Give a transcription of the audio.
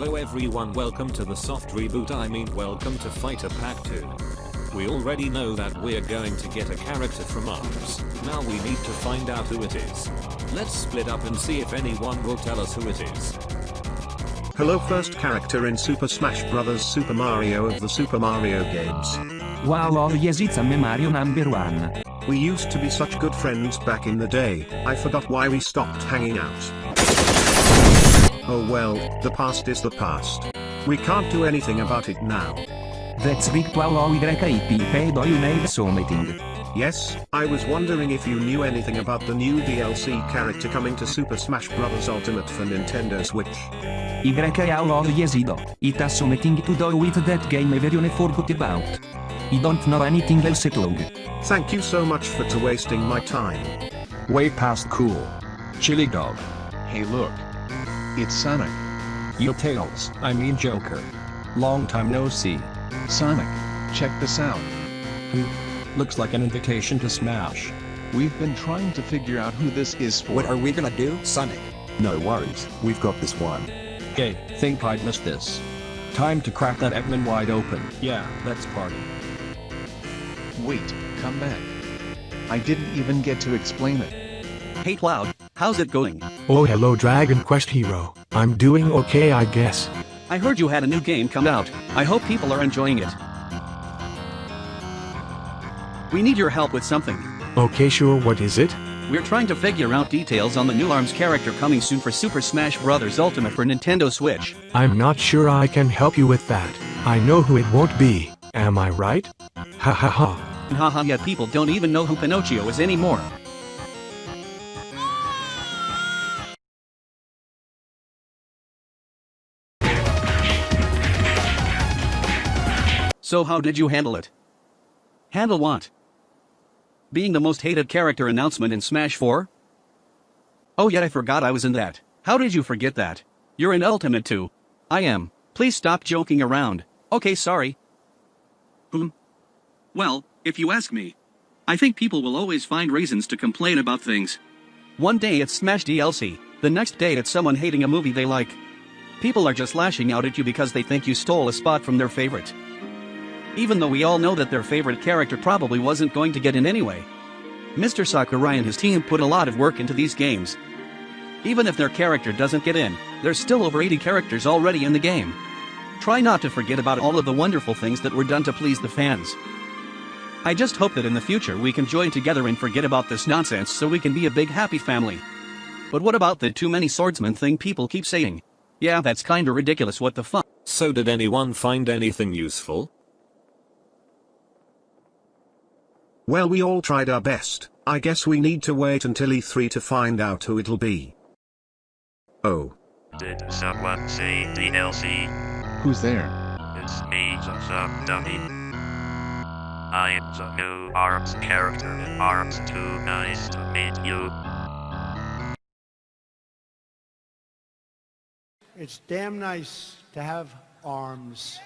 Hello everyone welcome to the soft reboot I mean welcome to Fighter Pack 2. We already know that we're going to get a character from ARMS, now we need to find out who it is. Let's split up and see if anyone will tell us who it is. Hello first character in Super Smash Bros. Super Mario of the Super Mario games. Wow oh yes it's a me Mario number one. We used to be such good friends back in the day, I forgot why we stopped hanging out. Oh well, the past is the past. We can't do anything about it now. That's virtual YIP pedo you made something. Yes, I was wondering if you knew anything about the new DLC character coming to Super Smash Bros. Ultimate for Nintendo Switch. YAO yesido. It has something to do with that game everyone forgot about. I don't know anything else at all. Thank you so much for to wasting my time. Way past cool. Chili dog. Hey look. It's Sonic. Yo Tails, I mean Joker. Long time no see. Sonic, check this out. Hmm. Looks like an invitation to Smash. We've been trying to figure out who this is for. What are we gonna do, Sonic? No worries, we've got this one. Hey, think I'd miss this. Time to crack that Eggman wide open. Yeah, let's party. Wait, come back. I didn't even get to explain it. Hey Cloud, how's it going? Oh hello Dragon Quest Hero, I'm doing okay I guess. I heard you had a new game come out, I hope people are enjoying it. We need your help with something. Okay sure what is it? We're trying to figure out details on the new ARMS character coming soon for Super Smash Bros. Ultimate for Nintendo Switch. I'm not sure I can help you with that. I know who it won't be, am I right? Ha ha ha. Haha yet people don't even know who Pinocchio is anymore. So how did you handle it? Handle what? Being the most hated character announcement in Smash 4? Oh yet I forgot I was in that. How did you forget that? You're in Ultimate too. I am. Please stop joking around. Okay sorry. Hmm. Well, if you ask me. I think people will always find reasons to complain about things. One day it's Smash DLC, the next day it's someone hating a movie they like. People are just lashing out at you because they think you stole a spot from their favorite even though we all know that their favorite character probably wasn't going to get in anyway. Mr. Sakurai and his team put a lot of work into these games. Even if their character doesn't get in, there's still over 80 characters already in the game. Try not to forget about all of the wonderful things that were done to please the fans. I just hope that in the future we can join together and forget about this nonsense so we can be a big happy family. But what about the too many swordsmen thing people keep saying? Yeah that's kinda ridiculous what the fuck. So did anyone find anything useful? Well we all tried our best, I guess we need to wait until E3 to find out who it'll be. Oh. Did someone say DLC? Who's there? It's me, some dummy. I'm the new ARMS character in ARMS 2 nice to meet you. It's damn nice to have arms.